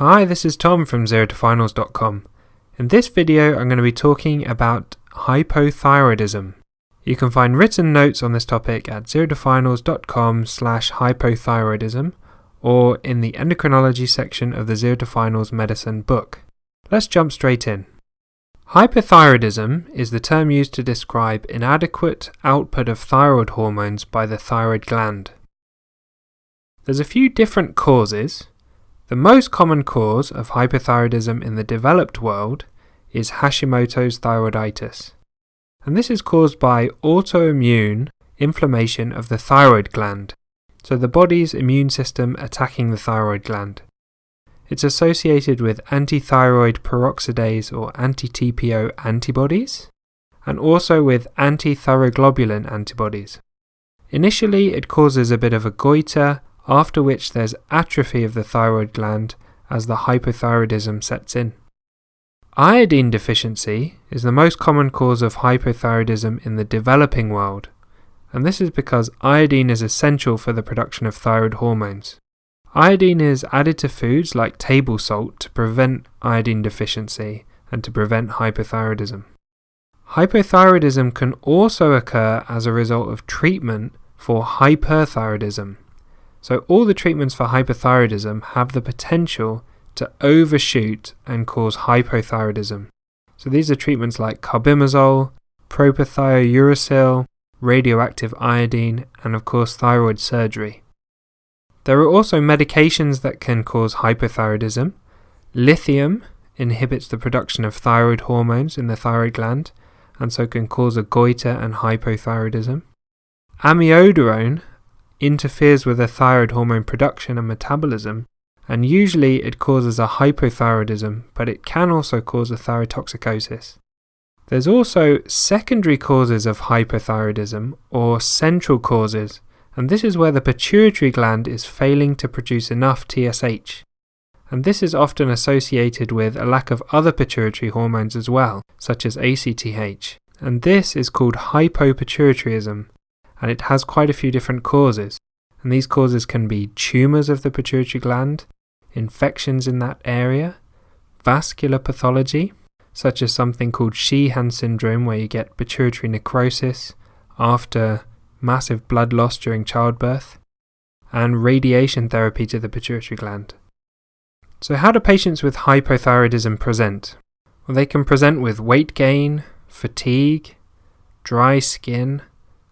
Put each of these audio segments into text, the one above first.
Hi, this is Tom from ZeroToFinals.com. In this video, I'm going to be talking about hypothyroidism. You can find written notes on this topic at zerotofinals.com slash hypothyroidism or in the endocrinology section of the Zero to Finals medicine book. Let's jump straight in. Hypothyroidism is the term used to describe inadequate output of thyroid hormones by the thyroid gland. There's a few different causes. The most common cause of hypothyroidism in the developed world is Hashimoto's thyroiditis. And this is caused by autoimmune inflammation of the thyroid gland, so the body's immune system attacking the thyroid gland. It's associated with antithyroid peroxidase or anti-TPO antibodies, and also with antithyroglobulin antibodies. Initially, it causes a bit of a goiter, after which there's atrophy of the thyroid gland as the hypothyroidism sets in. Iodine deficiency is the most common cause of hypothyroidism in the developing world, and this is because iodine is essential for the production of thyroid hormones. Iodine is added to foods like table salt to prevent iodine deficiency and to prevent hypothyroidism. Hypothyroidism can also occur as a result of treatment for hyperthyroidism. So, all the treatments for hyperthyroidism have the potential to overshoot and cause hypothyroidism. So, these are treatments like carbimazole, propylthiouracil, radioactive iodine, and of course, thyroid surgery. There are also medications that can cause hypothyroidism. Lithium inhibits the production of thyroid hormones in the thyroid gland and so can cause a goiter and hypothyroidism. Amiodarone interferes with the thyroid hormone production and metabolism, and usually it causes a hypothyroidism, but it can also cause a thyrotoxicosis. There's also secondary causes of hypothyroidism or central causes and this is where the pituitary gland is failing to produce enough TSH. And this is often associated with a lack of other pituitary hormones as well, such as ACTH. And this is called hypopituitarism, and it has quite a few different causes. And these causes can be tumours of the pituitary gland, infections in that area, vascular pathology, such as something called Sheehan syndrome, where you get pituitary necrosis after massive blood loss during childbirth, and radiation therapy to the pituitary gland. So, how do patients with hypothyroidism present? Well, they can present with weight gain, fatigue, dry skin,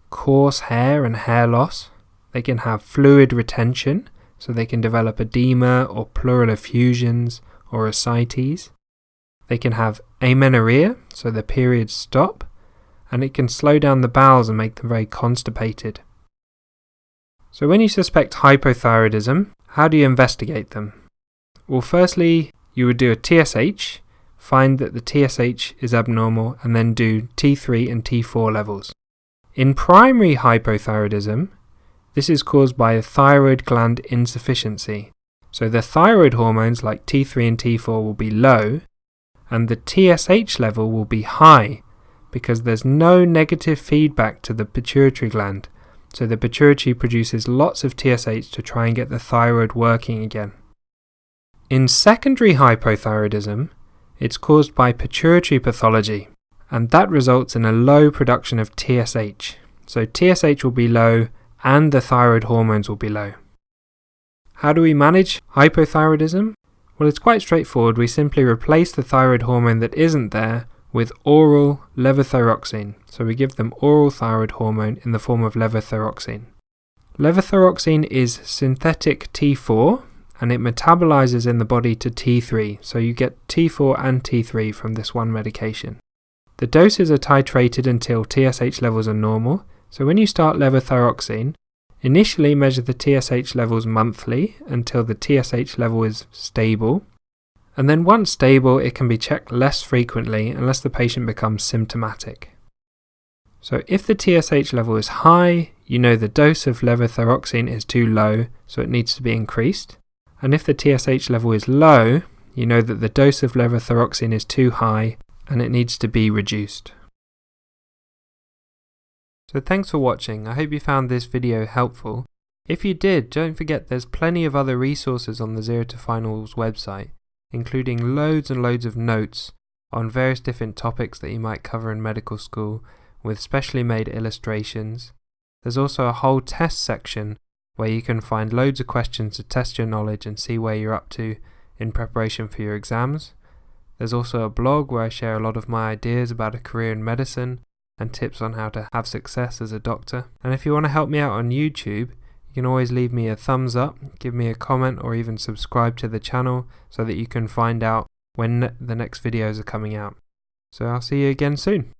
coarse hair and hair loss. They can have fluid retention, so they can develop edema or pleural effusions or ascites. They can have amenorrhea, so the periods stop, and it can slow down the bowels and make them very constipated. So, when you suspect hypothyroidism, how do you investigate them? Well, firstly, you would do a TSH, find that the TSH is abnormal, and then do T3 and T4 levels. In primary hypothyroidism, this is caused by a thyroid gland insufficiency. So the thyroid hormones like T3 and T4 will be low, and the TSH level will be high, because there's no negative feedback to the pituitary gland, so the pituitary produces lots of TSH to try and get the thyroid working again. In secondary hypothyroidism, it's caused by pituitary pathology, and that results in a low production of TSH. So TSH will be low and the thyroid hormones will be low. How do we manage hypothyroidism? Well, it's quite straightforward. We simply replace the thyroid hormone that isn't there with oral levothyroxine. So we give them oral thyroid hormone in the form of levothyroxine. Levothyroxine is synthetic T4 and it metabolizes in the body to T3, so you get T4 and T3 from this one medication. The doses are titrated until TSH levels are normal, so when you start levothyroxine, initially measure the TSH levels monthly until the TSH level is stable, and then once stable, it can be checked less frequently unless the patient becomes symptomatic. So if the TSH level is high, you know the dose of levothyroxine is too low, so it needs to be increased. And if the TSH level is low, you know that the dose of levothyroxine is too high and it needs to be reduced. So thanks for watching, I hope you found this video helpful. If you did, don't forget there's plenty of other resources on the Zero to Finals website including loads and loads of notes on various different topics that you might cover in medical school with specially made illustrations. There's also a whole test section where you can find loads of questions to test your knowledge and see where you're up to in preparation for your exams. There's also a blog where I share a lot of my ideas about a career in medicine and tips on how to have success as a doctor. And if you want to help me out on YouTube, you can always leave me a thumbs up, give me a comment, or even subscribe to the channel so that you can find out when the next videos are coming out. So I'll see you again soon.